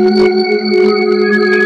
Música